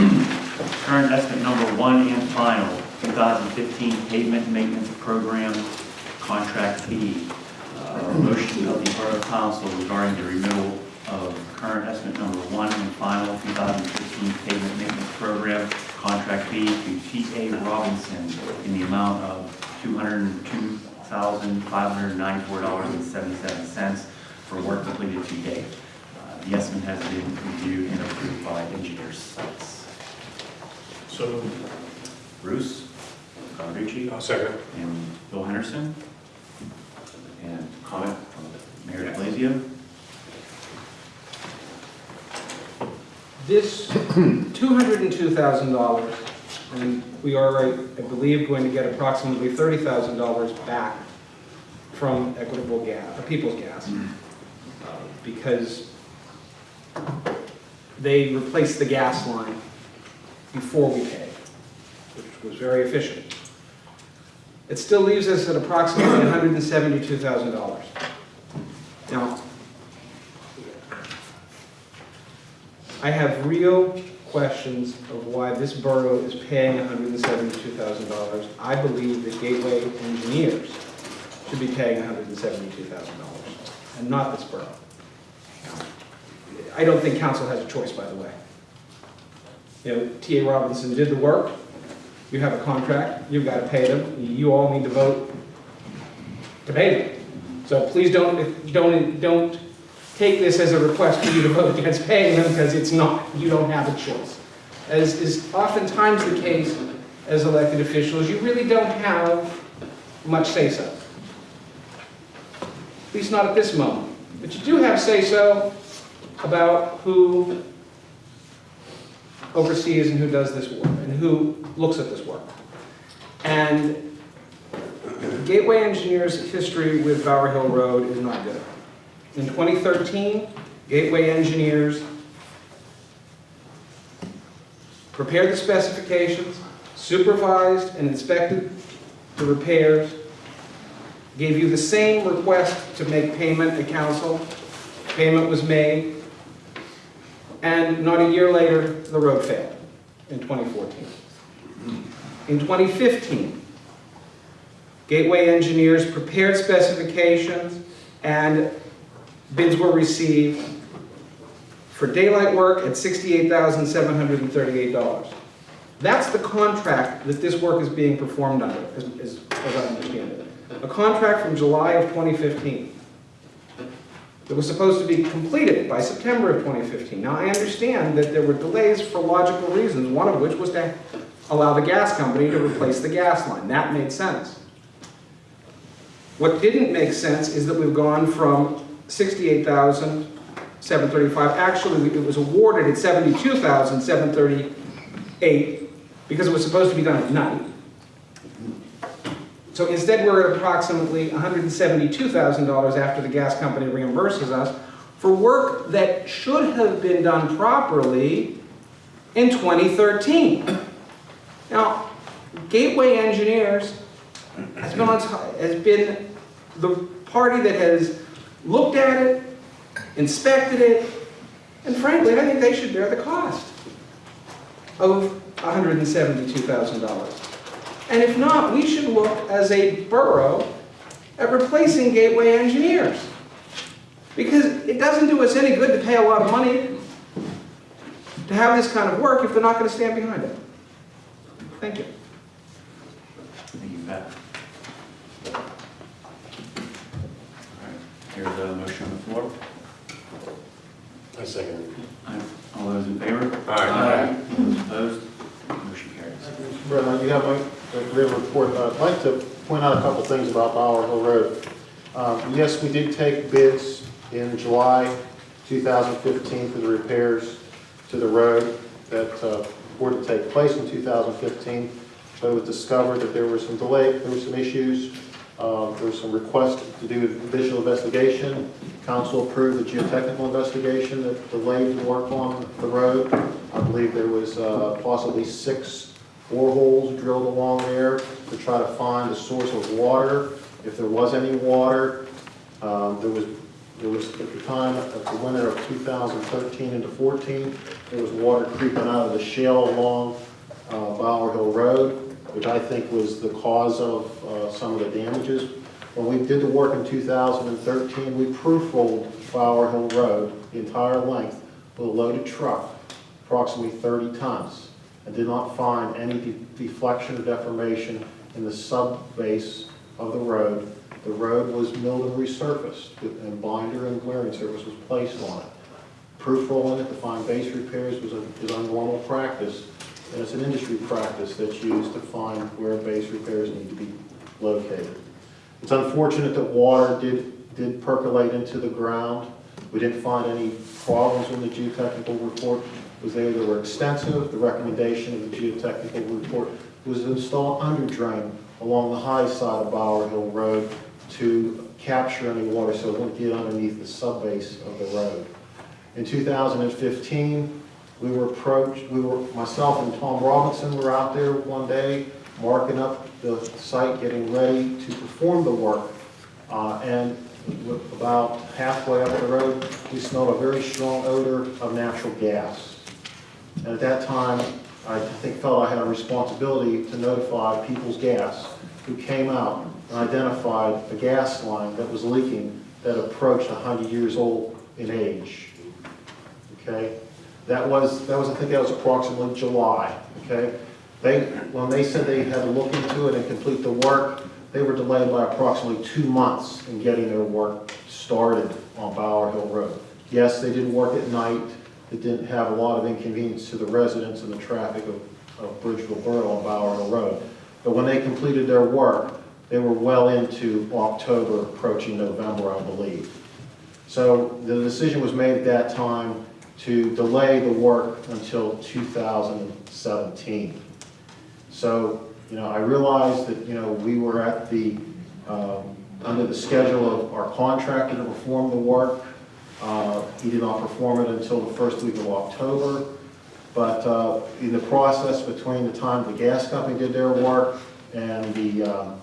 Current estimate number one and final, 2015 pavement maintenance program contract fee. Uh, Motion of the Borough Council regarding the renewal of current estimate number one and final 2015 pavement maintenance program contract fee to T.A. Robinson in the amount of $202,594.77 for work completed to date. Uh, The estimate has been reviewed and approved by engineers. So moved. Bruce, Calucci, I'll second. and Bill Henderson. And comment from Mayor de Blasio. This $202,000, and we are, I believe, going to get approximately $30,000 back from Equitable Gas, People's Gas, uh, because they replaced the gas line before we pay, which was very efficient. It still leaves us at approximately $172,000. Now, I have real questions of why this borough is paying $172,000. I believe that Gateway Engineers should be paying $172,000, and not this borough. I don't think council has a choice, by the way. You know, T.A. Robinson did the work, you have a contract, you've got to pay them, you all need to vote to pay them. So please don't, don't, don't take this as a request for you to vote against paying them, because it's not. You don't have a choice. As is oftentimes the case as elected officials, you really don't have much say-so. At least not at this moment. But you do have say-so about who oversees and who does this work, and who looks at this work. And Gateway Engineers' history with Bower Hill Road is not good. In 2013, Gateway Engineers prepared the specifications, supervised and inspected the repairs, gave you the same request to make payment at council. Payment was made, and not a year later, the road failed in 2014. In 2015, Gateway Engineers prepared specifications and bids were received for daylight work at $68,738. That's the contract that this work is being performed under, as, as as I understand it. A contract from July of 2015 that was supposed to be completed by September of 2015. Now, I understand that there were delays for logical reasons, one of which was to allow the gas company to replace the gas line. That made sense. What didn't make sense is that we've gone from 68,735, actually, it was awarded at 72,738 because it was supposed to be done at night. So instead, we're at approximately $172,000 after the gas company reimburses us for work that should have been done properly in 2013. Now, Gateway Engineers has been, has been the party that has looked at it, inspected it, and frankly, I think they should bear the cost of $172,000. And if not, we should look as a borough at replacing Gateway Engineers. Because it doesn't do us any good to pay a lot of money to have this kind of work if they're not going to stand behind it. Thank you. Thank you, Pat. All right, here's a motion on the floor. I second. Aye. All those in favor? Aye. All those opposed? Motion carries. Mr. President, you have my, great report. I'd like to point out a couple things about Bower Hill Road. Um, Yes, we did take bids in July 2015 for the repairs to the road that uh, were to take place in 2015, but it was discovered that there were some delay, there were some issues. Uh, There was some requests to do visual investigation. Council approved the geotechnical investigation that delayed the work on the road. I believe there was uh, possibly six boreholes drilled along there to try to find the source of water, if there was any water. Um, There was There was, at the time, at the winter of 2013 into 14, there was water creeping out of the shale along uh, Bower Hill Road, which I think was the cause of uh, some of the damages. When we did the work in 2013, we proof rolled Bower Hill Road, the entire length, with a loaded truck, approximately 30 tons, and did not find any de- deflection or deformation in the sub-base of the road. The road was milled and resurfaced, and binder and wearing surface was placed on it. Proof rolling it to find base repairs was a, is a normal practice, and it's an industry practice that's used to find where base repairs need to be located. It's unfortunate that water did, did percolate into the ground. We didn't find any problems in the geotechnical report. Was there, they were extensive. The recommendation of the geotechnical report was to install underdrain along the high side of Bower Hill Road to capture any water so it wouldn't get underneath the subbase of the road. In 2015, we were approached, we were, myself and Tom Robinson were out there one day, marking up the site, getting ready to perform the work. Uh, And about halfway up the road, we smelled a very strong odor of natural gas. And at that time, I think felt I had a responsibility to notify People's Gas, who came out and identified a gas line that was leaking that approached 100 years old in age. Okay? That was, that was, I think that was approximately July, okay? They, when they said they had to look into it and complete the work, they were delayed by approximately two months in getting their work started on Bower Hill Road. Yes, they did work at night, it didn't have a lot of inconvenience to the residents and the traffic of, of Bridgeville Borough on Bower Hill Road. But when they completed their work, they were well into October, approaching November, I believe. So the decision was made at that time to delay the work until 2017. So, you know, I realized that, you know, we were at the, um, under the schedule of our contractor to perform the work. Uh, He did not perform it until the first week of October. But uh, in the process between the time the gas company did their work and the um,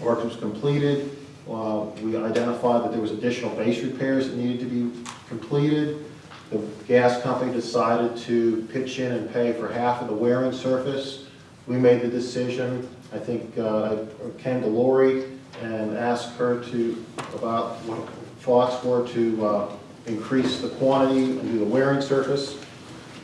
work was completed, uh, we identified that there was additional base repairs that needed to be completed. The gas company decided to pitch in and pay for half of the wearing surface. We made the decision, I think, uh, I came to Lori and asked her to, about what thoughts were to uh, increase the quantity and do the wearing surface.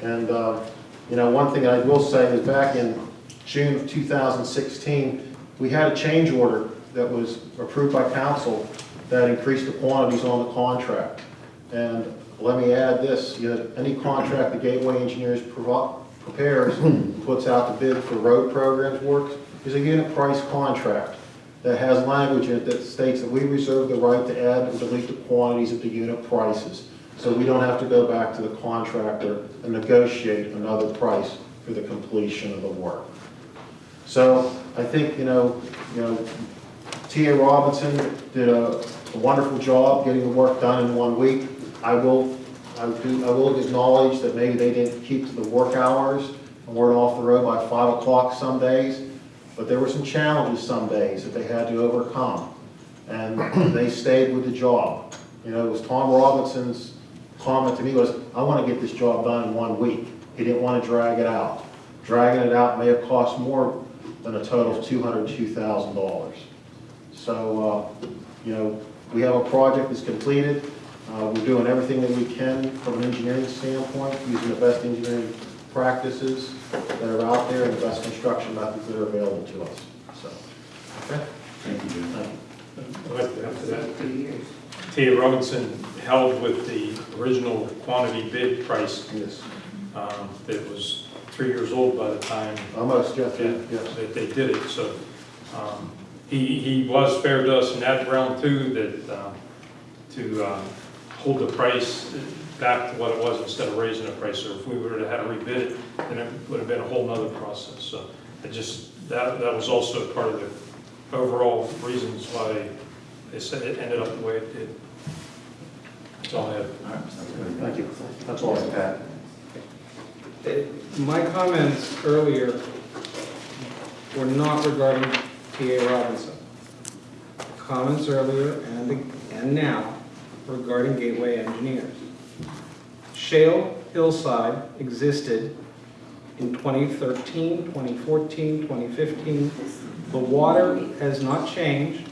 And, uh, you know, one thing I will say is back in June of 2016, we had a change order that was approved by council that increased the quantities on the contract. And let me add this, you know, any contract the Gateway Engineers prepares, puts out the bid for road programs work, is a unit price contract that has language in it that states that we reserve the right to add or delete the quantities of the unit prices. So we don't have to go back to the contractor and negotiate another price for the completion of the work. So I think, you know, you know, T.A. Robinson did a a wonderful job getting the work done in one week. I will, I do, I will acknowledge that maybe they didn't keep to the work hours and weren't off the road by five o'clock some days, but there were some challenges some days that they had to overcome. And they stayed with the job. You know, it was Tom Robinson's comment to me was, I want to get this job done in one week. He didn't want to drag it out. Dragging it out may have cost more than a total of two hundred and two thousand dollars. So, uh, you know, we have a project that's completed. Uh, We're doing everything that we can from an engineering standpoint, using the best engineering practices that are out there and the best construction methods that are available to us. So, okay, Thank you, Jim. thank you. I'd like to add that. T.A. Robinson held with the original quantity bid price Yes, um, that was three years old by the time almost, Jeff, Yeah, yes. that they did it, so, um, he, he was fair to us in that round too, that, um, to, um, hold the price back to what it was instead of raising the price, so if we would were to have rebid it, then it would have been a whole nother process, so, it just, that, that was also part of the overall reasons why they said it ended up the way it did. That's all I have. All right, sounds good. Thank you. That's all I have. Pat? Uh, My comments earlier were not regarding T.A. Robinson. Comments earlier and, and now regarding Gateway Engineers. Shale Hillside existed in 2013, 2014, 2015. The water has not changed.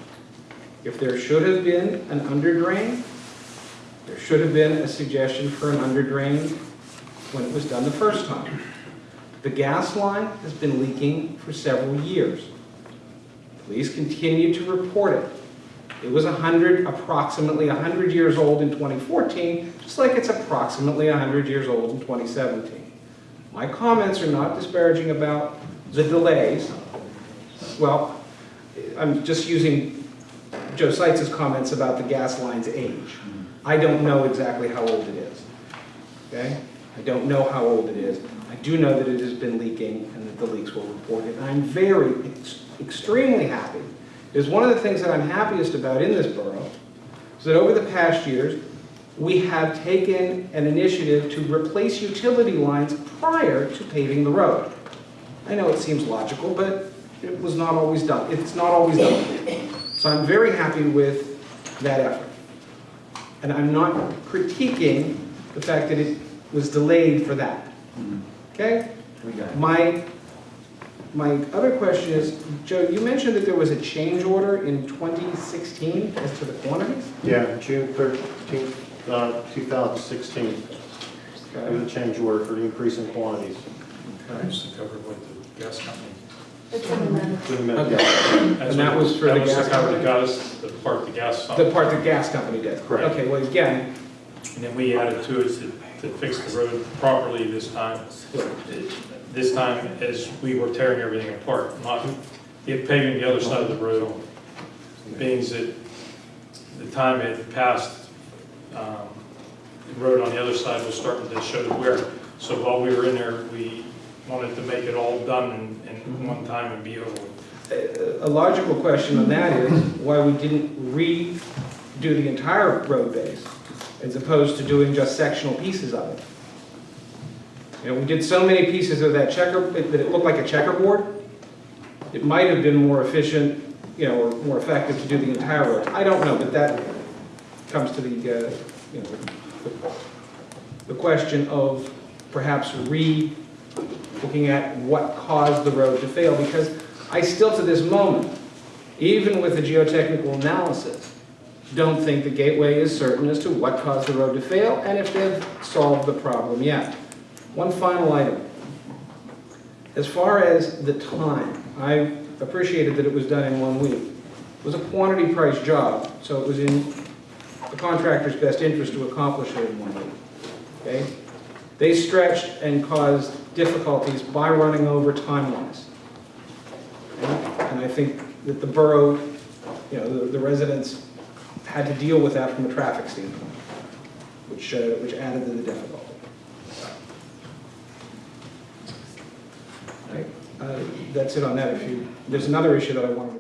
If there should have been an underdrain, there should have been a suggestion for an underdrain when it was done the first time. The gas line has been leaking for several years. Police continue to report it. It was 100, approximately 100 years old in 2014, just like it's approximately 100 years old in 2017. My comments are not disparaging about the delays. Well, I'm just using Joe Seitz's comments about the gas line's age. I don't know exactly how old it is, okay? I don't know how old it is. I do know that it has been leaking and that the leaks were reported. And I'm very, ex- extremely happy. Because one of the things that I'm happiest about in this borough is that over the past years, we have taken an initiative to replace utility lines prior to paving the road. I know it seems logical, but it was not always done. It's not always done. So I'm very happy with that effort. And I'm not critiquing the fact that it was delayed for that. Mm-hmm. Okay? We got it. My, my other question is, Joe, you mentioned that there was a change order in 2016 as to the quantities? Yeah, June thirteenth, uh, two thousand sixteen, there was a change order for the increase in quantities. I used to cover with the gas company. It's in the minutes. Wait a minute, Okay. yeah. That's And that was for the gas That was to cover company? the gas, the part the gas. The part the gas company did? Correct. Okay, well, again, And then we added to it to, to fix the road properly this time. This time, as we were tearing everything apart, not it paving the other side of the road, being that the time had passed, um, the road on the other side was starting to show the wear. So while we were in there, we wanted to make it all done in, in one time and be over a a logical question on that is why we didn't redo the entire road base as opposed to doing just sectional pieces of it. We did so many pieces of that checker, that it looked like a checkerboard. It might have been more efficient, you know, or more effective to do the entire road. I don't know, but that comes to the, uh, you know, the- the question of perhaps re-looking at what caused the road to fail, because I still, to this moment, even with the geotechnical analysis, don't think the Gateway is certain as to what caused the road to fail and if they've solved the problem yet. One final item. As far as the time, I appreciated that it was done in one week. It was a quantity price job, so it was in the contractor's best interest to accomplish it in one week. Okay? They stretched and caused difficulties by running over time-wise. And I think that the borough, you know, the- the residents had to deal with that from a traffic standpoint, which, uh, which added to the difficulty. Right? Uh, That's it on that. If you, there's another issue that I wanted to